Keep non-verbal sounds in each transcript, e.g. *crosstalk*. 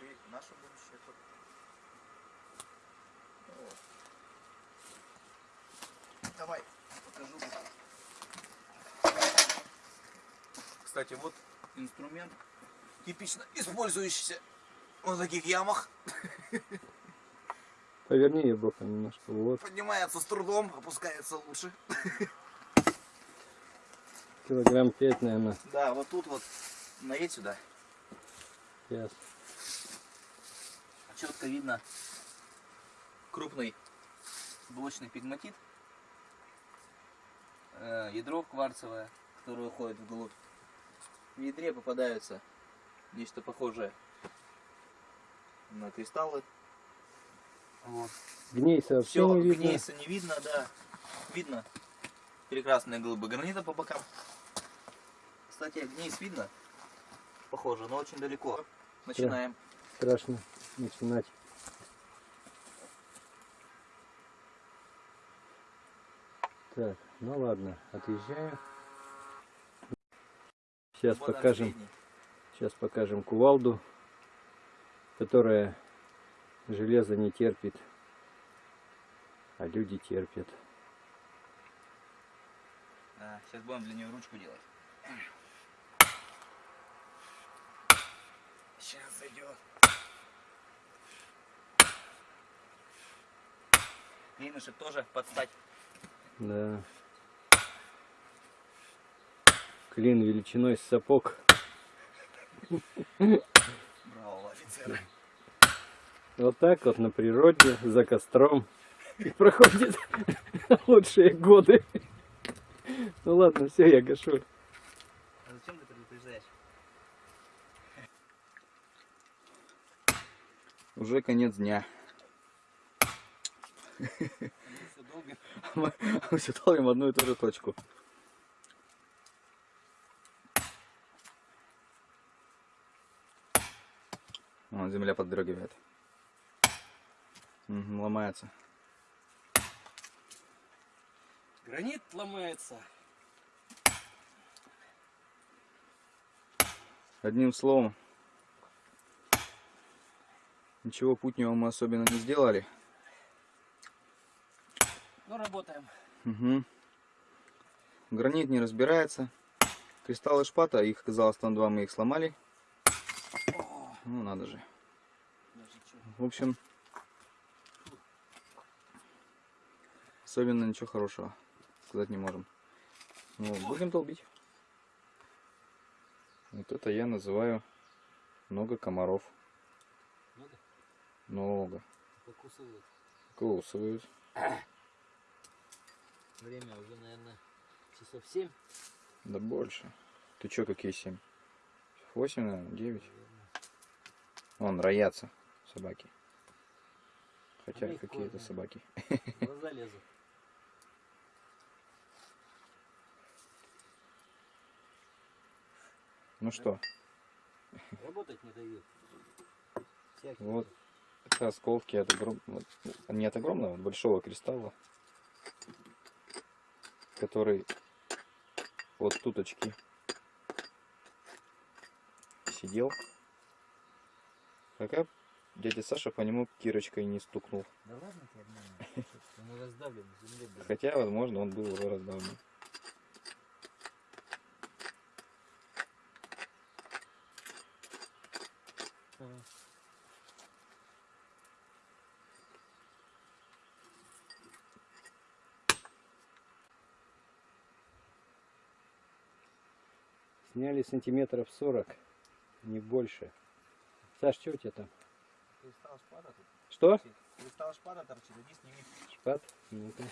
и наше будущее тоже. Вот. Давай, покажу. Кстати, вот инструмент, типично использующийся в таких ямах. Поверни ее немножко. Вот. Поднимается с трудом, опускается лучше. Килограмм пять, наверное. Да, вот тут вот наедь сюда. Ясно. Четко видно крупный блочный пигматит. Э, Ядро кварцевое, которое уходит вглубь. В ядре попадаются нечто похожее на кристаллы. Вот. Гнейса вообще Все, не видно. гнейса не видно, да. Видно прекрасные глыбы гранита по бокам. Кстати, гнейс видно. Похоже, но очень далеко. Начинаем. Страшно начинать. Так, ну ладно, отъезжаем. Сейчас Вот покажем, средний. сейчас покажем кувалду, которая железо не терпит, а люди терпят. Да, сейчас будем для нее ручку делать. Сейчас зайдет. Клинышек тоже подстать. Да. Клин величиной с сапог. Браво, офицеры. Вот так вот на природе, за костром. И проходят *laughs* лучшие годы. Ну ладно, все, я гашу. А зачем ты предупреждаешь? Уже конец дня. *laughs* Мы все долбим одну и ту же точку. Вон, земля поддрагивает. Мгм, ломается. Гранит ломается. Одним словом, ничего путнего мы особенно не сделали. Ну, работаем. Мгм. Гранит не разбирается. Кристаллы шпата, их оказалось там два, мы их сломали. Ну надо же. В общем, особенно ничего хорошего сказать не можем. Ну, будем долбить. Вот это я называю много комаров. Много? Много. Покусывают. Кусывают. Время уже, наверное, часов 7. Да больше. Ты чё, какие семь? Восемь, наверное, девять. Вон, роятся собаки. Хотя Они какие-то ходят. собаки. Глаза *laughs* лезут. Ну что, Работать не дают. Всякие. Вот. это осколки от, огром- вот, не от огромного, от большого кристалла, который вот туточки сидел. Пока дядя Саша по нему кирочкой не стукнул. Да ладно ты обманываешь. Он раздавлен земле был. Хотя, возможно, он был уже раздавлен. Ага. Сняли сантиметров 40, не больше. Саш, что у тебя там? Шпата тут Что? Кристалл шпата торчит, иди сними. Шпат? Ну-ка.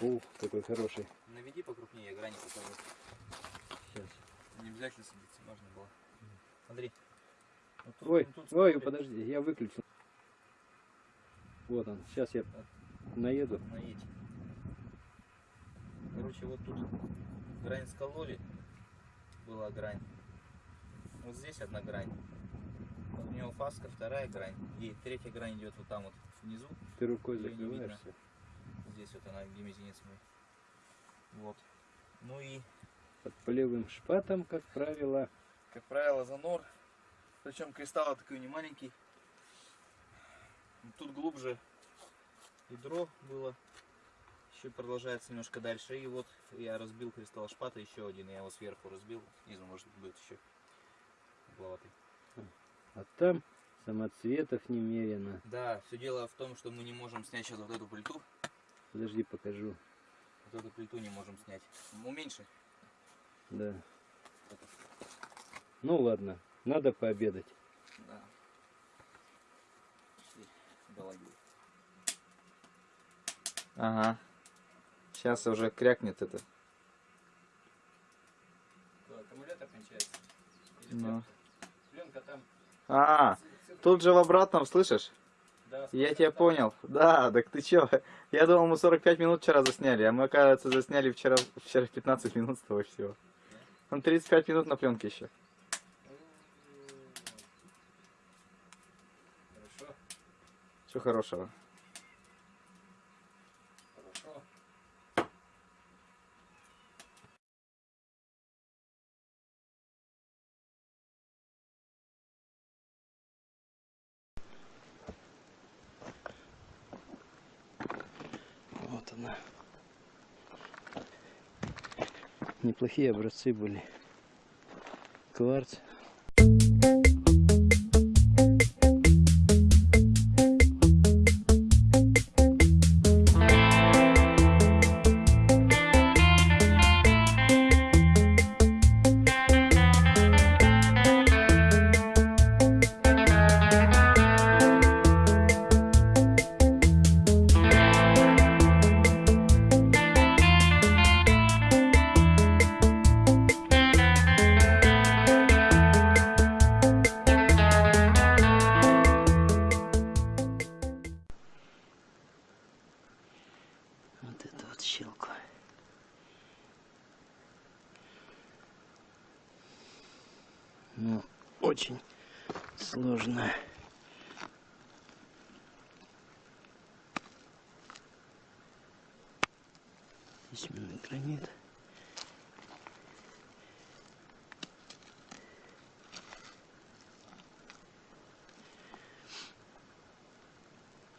Ух, какой хороший. Наведи покрупнее, грани покажу. Сейчас. Не обязательно садиться, можно было. Смотри. Вот тут- Ой, ну, тут ой, смотри, подожди, я выключил. Вот он. Сейчас я наеду. наедь. Короче, вот тут грань скололи. Была грань. Вот здесь одна грань. У него фаска, вторая грань. И третья грань идет вот там вот внизу. Ты рукой закрываешься. Здесь вот она, где мизинец мой. Вот. Ну и, Под полевым шпатом, как правило. как правило, занор Причем кристалл такой не маленький. Тут глубже ядро было. Еще продолжается немножко дальше. И вот я разбил кристалл шпата еще один. Я его сверху разбил. Снизу может быть еще угловатый. А там самоцветов немерено. Да, все дело в том, что мы не можем снять сейчас вот эту плиту. Подожди, покажу. Вот эту плиту не можем снять. Уменьши. Да. Ну ладно, надо пообедать. Да. Ага. Сейчас уже крякнет это. Аккумулятор кончается. Ну. Пленка там. А, тут же в обратном, слышишь? Да, Я тебя понял. Да, так ты чё? Я думал, мы 45 минут вчера засняли, а мы, оказывается, засняли вчера, вчера 15 минут с того всего. Он 35 минут на пленке еще. Хорошо, Что хорошего? хорошо. Вот она. Неплохие образцы были. Кварц. Очень сложно. Письменный гранит.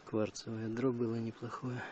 Кварцевое ядро было неплохое.